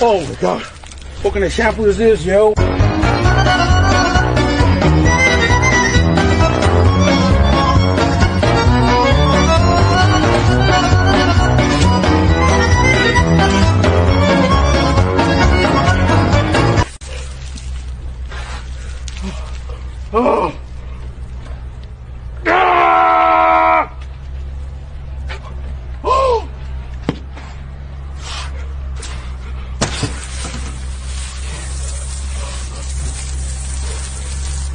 Oh my god. What kind of shampoo is this, yo? Oh. Ah! Oh!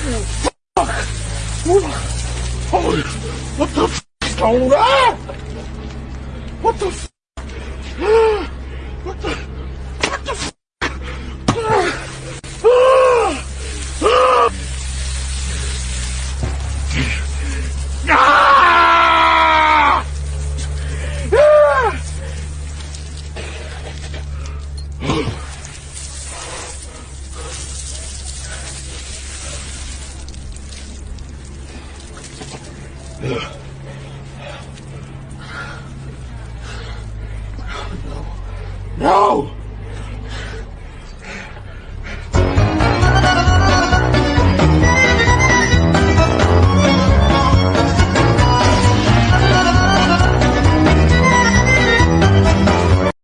Fuck! Holy, what the f is going on? What the f? No!